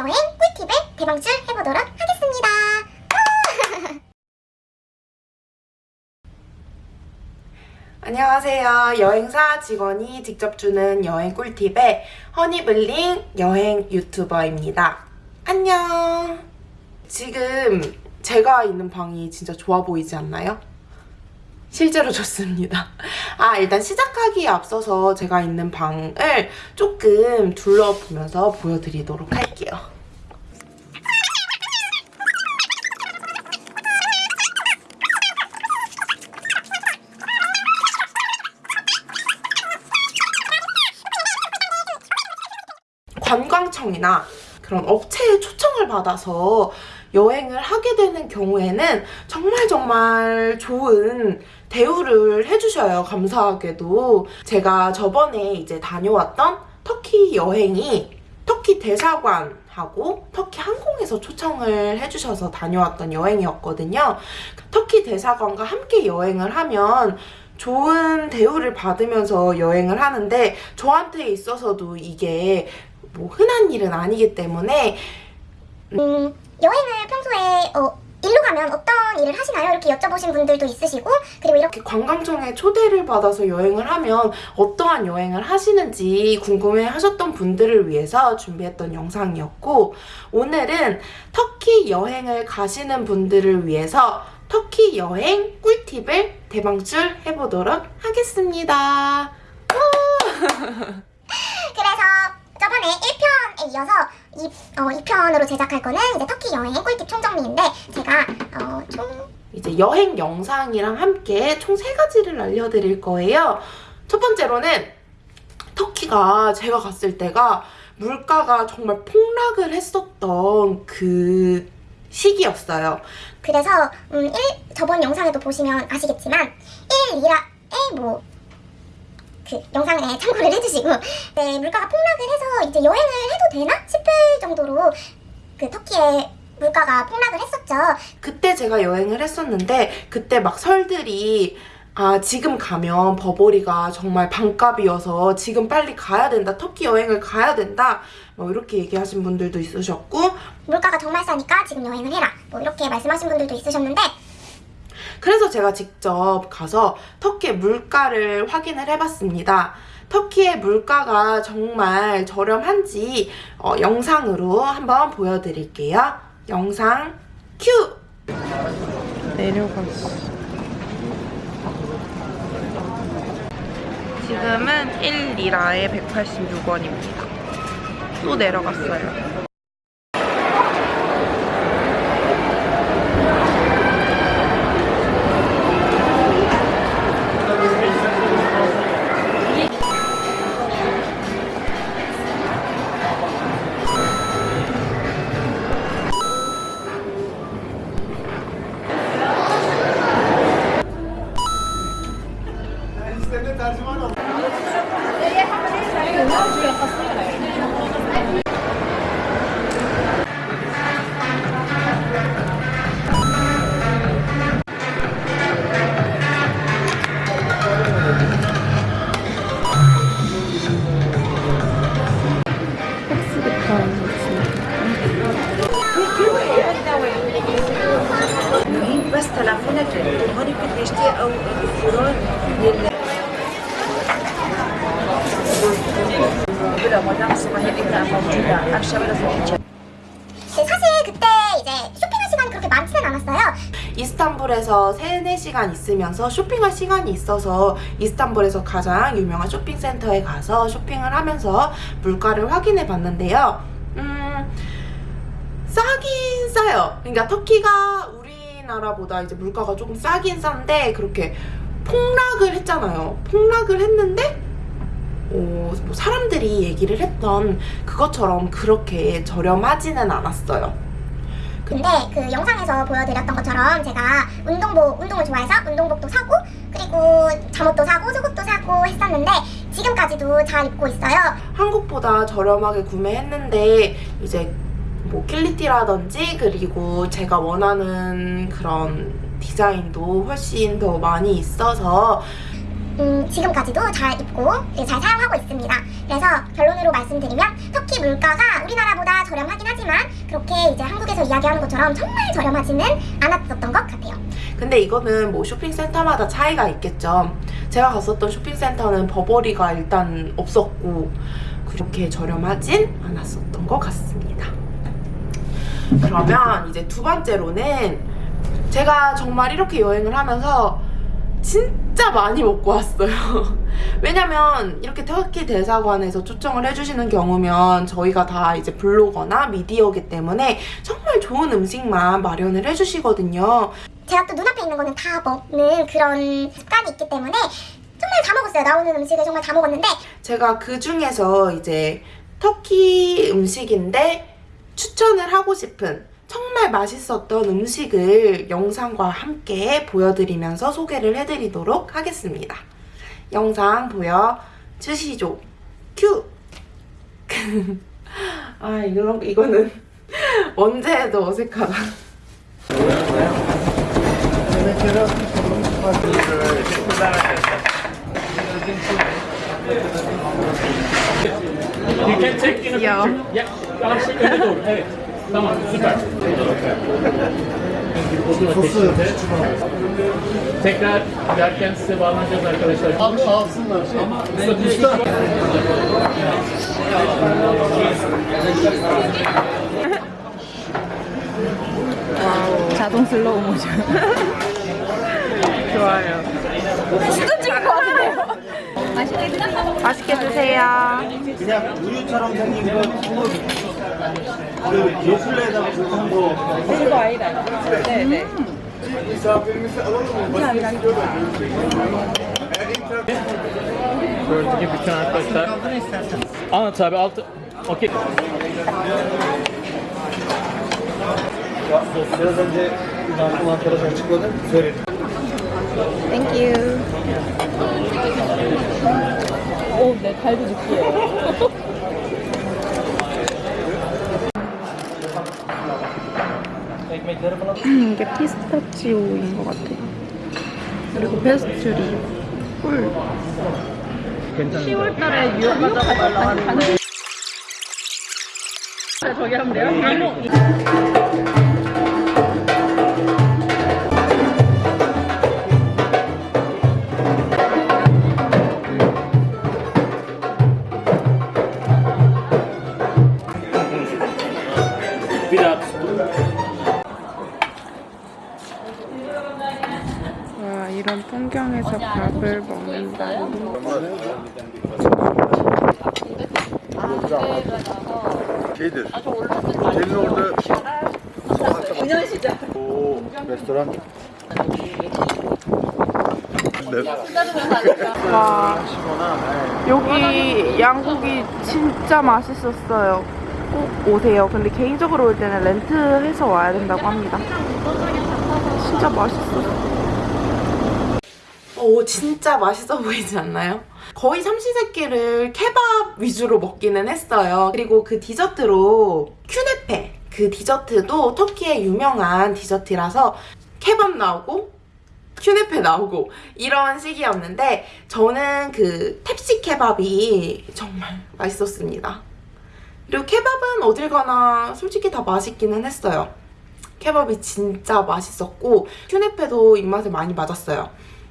여행 꿀팁을 대방출 해보도록 하겠습니다. 안녕하세요. 여행사 직원이 직접 주는 여행 꿀팁의 허니블링 여행 유튜버입니다. 안녕. 지금 제가 있는 방이 진짜 좋아 보이지 않나요? 실제로 좋습니다. 아, 일단 시작하기에 앞서서 제가 있는 방을 조금 둘러보면서 보여드리도록 할게요. 관광청이나 그런 업체의 초청을 받아서 여행을 하게 되는 경우에는 정말 정말 좋은 대우를 해주셔요. 감사하게도. 제가 저번에 이제 다녀왔던 터키 여행이 터키 대사관 하고 터키 항공에서 초청을 해주셔서 다녀왔던 여행이었거든요. 터키 대사관과 함께 여행을 하면 좋은 대우를 받으면서 여행을 하는데 저한테 있어서도 이게 뭐 흔한 일은 아니기 때문에 음, 여행을 평소에 어, 일로 가면 어떤 일을 하시나요? 이렇게 여쭤보신 분들도 있으시고 그리고 이렇게 관광청에 초대를 받아서 여행을 하면 어떠한 여행을 하시는지 궁금해 하셨던 분들을 위해서 준비했던 영상이었고 오늘은 터키 여행을 가시는 분들을 위해서 터키 여행 꿀팁을 대방출 해보도록 하겠습니다. 그래서 저번에 1편에 이어서 2, 어, 2편으로 제작할 거는 이제 터키 여행 꿀팁 총정리인데 제가 어, 총 이제 여행 영상이랑 함께 총 세 가지를 알려드릴 거예요. 첫 번째로는 터키가 제가 갔을 때가 물가가 정말 폭락을 했었던 그 시기였어요. 그래서 음, 1, 저번 영상에도 보시면 아시겠지만 1리라에 뭐 그 영상에 참고를 해주시고 네, 물가가 폭락을 해서 이제 여행을 해도 되나 싶을 정도로 그 터키의 물가가 폭락을 했었죠. 그때 제가 여행을 했었는데 그때 막 설들이 아 지금 가면 버버리가 정말 반값이어서 지금 빨리 가야 된다 터키 여행을 가야 된다 뭐 이렇게 얘기하신 분들도 있으셨고 물가가 정말 싸니까 지금 여행을 해라. 뭐 이렇게 말씀하신 분들도 있으셨는데 그래서 제가 직접 가서 터키의 물가를 확인을 해봤습니다. 터키의 물가가 정말 저렴한지 어, 영상으로 한번 보여드릴게요. 영상 큐! 내려갔어. 지금은 1리라에 186원입니다. 또 내려갔어요. 않았어요. 이스탄불에서 3, 4시간 있으면서 쇼핑할 시간이 있어서 이스탄불에서 가장 유명한 쇼핑센터에 가서 쇼핑을 하면서 물가를 확인해 봤는데요. 음, 싸긴 싸요. 그러니까 터키가 우리나라보다 이제 물가가 조금 싸긴 싼데 그렇게 폭락을 했잖아요. 폭락을 했는데 어, 뭐 사람들이 얘기를 했던 그것처럼 그렇게 저렴하지는 않았어요. 근데 그 영상에서 보여드렸던 것처럼 제가 운동복, 운동을 좋아해서 운동복도 사고 그리고 잠옷도 사고 속옷도 사고 했었는데 지금까지도 잘 입고 있어요. 한국보다 저렴하게 구매했는데 이제 뭐 퀄리티라든지 그리고 제가 원하는 그런 디자인도 훨씬 더 많이 있어서 음, 지금까지도 잘 입고 네, 잘 사용하고 있습니다. 그래서 결론으로 말씀드리면 터키 물가가 우리나라보다 저렴하긴 하지만 그렇게 이제 한국에서 이야기하는 것처럼 정말 저렴하지는 않았었던 것 같아요. 근데 이거는 뭐 쇼핑센터마다 차이가 있겠죠. 제가 갔었던 쇼핑센터는 버버리가 일단 없었고 그렇게 저렴하진 않았었던 것 같습니다. 그러면 이제 두 번째로는 제가 정말 이렇게 여행을 하면서 진짜 많이 먹고 왔어요. 왜냐면 이렇게 터키 대사관에서 초청을 해주시는 경우면 저희가 다 이제 블로거나 미디어기 때문에 정말 좋은 음식만 마련을 해주시거든요. 제가 또 눈앞에 있는 거는 다 먹는 그런 습관이 있기 때문에 정말 다 먹었어요. 나오는 음식을 정말 다 먹었는데 제가 그 중에서 이제 터키 음식인데 추천을 하고 싶은 정말 맛있었던 음식을 영상과 함께 보여드리면서 소개를 해드리도록 하겠습니다. 영상 보여주시죠. 큐! 아, 이런, 이거는 언제 해도 어색하다. You can take in a Yeah. picture. Yeah. Tamam, süper. Sosu Tekrar giderken size bağlanacağız arkadaşlar. Abi alsınlar. Usta. 자동 슬로우 모션. 좋아요. 진짜 찍을 것 같은데요? 맛있게 드세요. 그냥 우유처럼 생긴 거 그거 그 요플레에다가 볶은 거 이거 아니다. 네네. Gördüğü gibi bütün arkadaşlar. Anlat abi altı. Okey. biraz önce Nazım arkadaş açıkladı. Söyledim. Thank you. 오, 네, 갈비 줄게요. 이게 피스타치오인 것 같아요. 그리고 페스츄리, 꿀. 10월달에 뉴욕 가자고 말라가지고. 저기 하면 돼요? 와, 여기 양고기 진짜 맛있었어요. 꼭 오세요. 근데 개인적으로 올 때는 렌트해서 와야 된다고 합니다. 진짜 맛있었어. 오, 진짜 맛있어 보이지 않나요? 거의 삼시세끼를 케밥 위주로 먹기는 했어요. 그리고 그 디저트로 큐네페 그 디저트도 터키의 유명한 디저트라서 케밥 나오고 큐네페 나오고 이런 식이었는데 저는 그 탭시 케밥이 정말 맛있었습니다. 그리고 케밥은 어딜 가나 솔직히 다 맛있기는 했어요. 케밥이 진짜 맛있었고 큐네페도 입맛에 많이 맞았어요.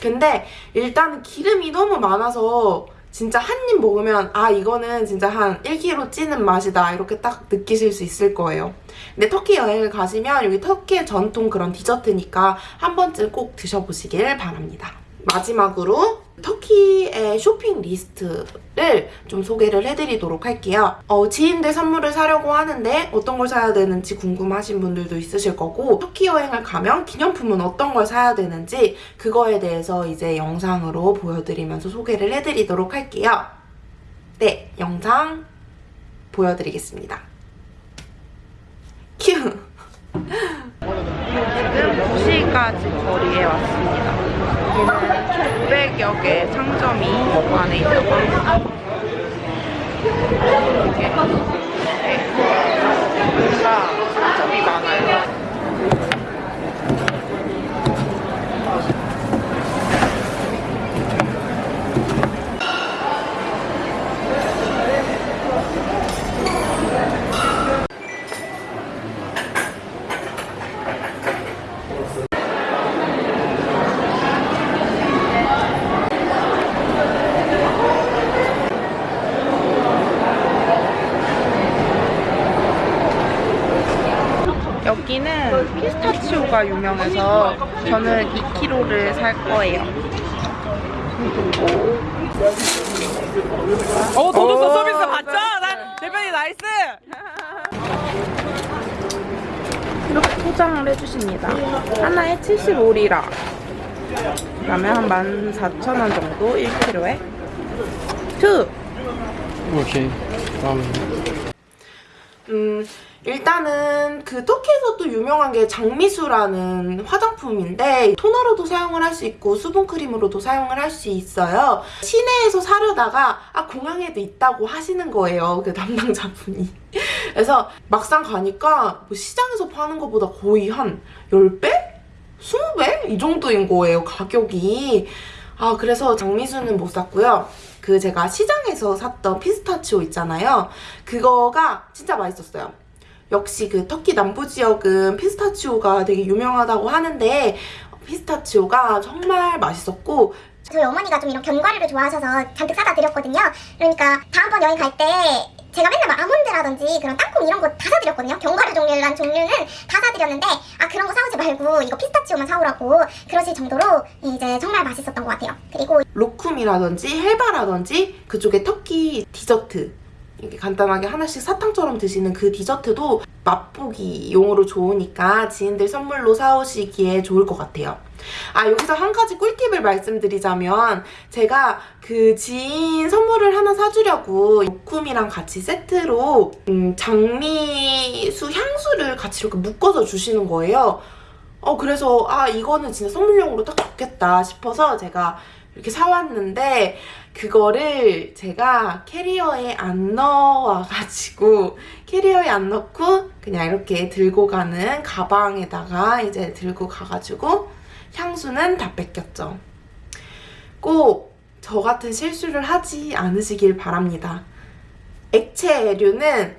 근데 일단 기름이 너무 많아서 진짜 한 입 먹으면 아 이거는 진짜 한 1kg 찌는 맛이다 이렇게 딱 느끼실 수 있을 거예요. 근데 터키 여행을 가시면 여기 터키의 전통 그런 디저트니까 한 번쯤 꼭 드셔보시길 바랍니다. 마지막으로 터키의 쇼핑 리스트를 좀 소개를 해드리도록 할게요. 어, 지인들 선물을 사려고 하는데 어떤 걸 사야 되는지 궁금하신 분들도 있으실 거고 터키 여행을 가면 기념품은 어떤 걸 사야 되는지 그거에 대해서 이제 영상으로 보여드리면서 소개를 해드리도록 할게요. 네, 영상 보여드리겠습니다. 큐! 지금 도시가지 거리에 왔습니다. 여기는 900여 개 상점이 안에 있다고 합니다. 이렇게 네. 뭔가 상점이 많아요. 여기는 피스타치오가 유명해서 저는 2kg를 살 거예요. 어, 더 줬어 서비스 봤죠? 나 대표님 nice. 이렇게 포장을 해주십니다. 하나에 75리라. 그러면 한 14,000원 정도 1kg에. two! okay. 다음. 음, 일단은 그 터키에서 또 유명한 게 장미수라는 화장품인데 토너로도 사용을 할 수 있고 수분크림으로도 사용을 할 수 있어요. 시내에서 사려다가 아 공항에도 있다고 하시는 거예요. 그 담당자분이. 그래서 막상 가니까 뭐 시장에서 파는 것보다 거의 한 10배? 20배? 이 정도인 거예요, 가격이. 아, 그래서 장미수는 못 샀고요. 그 제가 시장에서 샀던 피스타치오 있잖아요. 그거가 진짜 맛있었어요. 역시 그 터키 남부 지역은 피스타치오가 되게 유명하다고 하는데 피스타치오가 정말 맛있었고 저희 어머니가 좀 이런 견과류를 좋아하셔서 잔뜩 사다 드렸거든요. 그러니까 다음번 여행 갈때 제가 맨날 막 아몬드라든지 그런 땅콩 이런 거 다 사드렸거든요. 견과류 종류란 종류는 다 사드렸는데 아 그런 거 사오지 말고 이거 피스타치오만 사오라고 그러실 정도로 이제 정말 맛있었던 것 같아요. 그리고 로쿰이라든지 헬바라든지 그쪽에 터키 디저트 이렇게 간단하게 하나씩 사탕처럼 드시는 그 디저트도 맛보기 용으로 좋으니까 지인들 선물로 사오시기에 좋을 것 같아요. 아 여기서 한 가지 꿀팁을 말씀드리자면 제가 그 지인 선물을 하나 사주려고 로쿰이랑 같이 세트로 음, 장미수 향수를 같이 이렇게 묶어서 주시는 거예요. 어 그래서 아 이거는 진짜 선물용으로 딱 좋겠다 싶어서 제가 이렇게 사왔는데 그거를 제가 캐리어에 안 넣어와가지고 캐리어에 안 넣고 그냥 이렇게 들고 가는 가방에다가 이제 들고 가가지고 향수는 다 뺏겼죠. 꼭 저 같은 실수를 하지 않으시길 바랍니다. 액체류는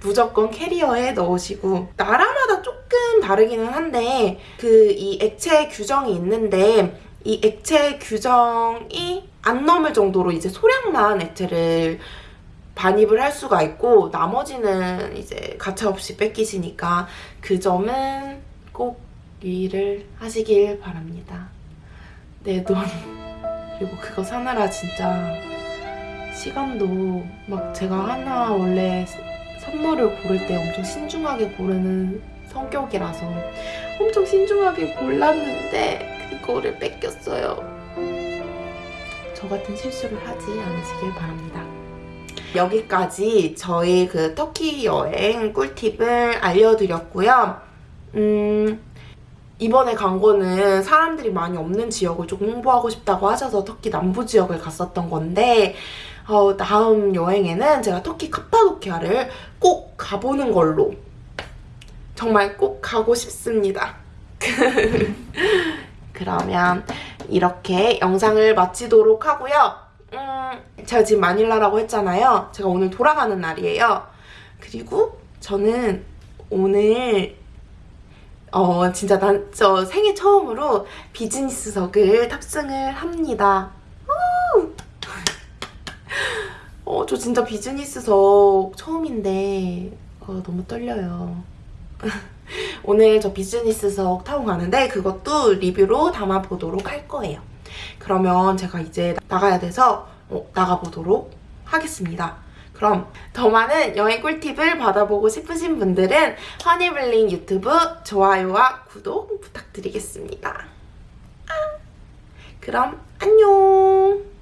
무조건 캐리어에 넣으시고 나라마다 조금 다르기는 한데 그 이 액체 규정이 있는데 이 액체 규정이 안 넘을 정도로 이제 소량만 액체를 반입을 할 수가 있고 나머지는 이제 가차없이 뺏기시니까 그 점은 꼭 유의를 하시길 바랍니다. 내 돈 그리고 그거 사느라 진짜 시간도 막 제가 하나 원래 선물을 고를 때 엄청 신중하게 고르는 성격이라서 엄청 신중하게 골랐는데 그거를 뺏겼어요. 저 같은 실수를 하지 않으시길 바랍니다. 여기까지 저희 그 터키 여행 꿀팁을 알려드렸고요. 음, 이번에 간 거는 사람들이 많이 없는 지역을 조금 홍보하고 싶다고 하셔서 터키 남부 지역을 갔었던 건데 어, 다음 여행에는 제가 터키 카파도키아를 꼭 가보는 걸로 정말 꼭 가고 싶습니다. 그러면 이렇게 영상을 마치도록 하고요. 음, 제가 지금 마닐라라고 했잖아요. 제가 오늘 돌아가는 날이에요. 그리고 저는 오늘 어 진짜 난 저 생애 처음으로 비즈니스석을 탑승을 합니다. 우! 어, 저 진짜 비즈니스석 처음인데 어, 너무 떨려요. 오늘 저 비즈니스석 타고 가는데 그것도 리뷰로 담아보도록 할 거예요. 그러면 제가 이제 나가야 돼서 어, 나가보도록 하겠습니다. 그럼 더 많은 여행 꿀팁을 받아보고 싶으신 분들은 허니블링 유튜브 좋아요와 구독 부탁드리겠습니다. 아, 그럼 안녕!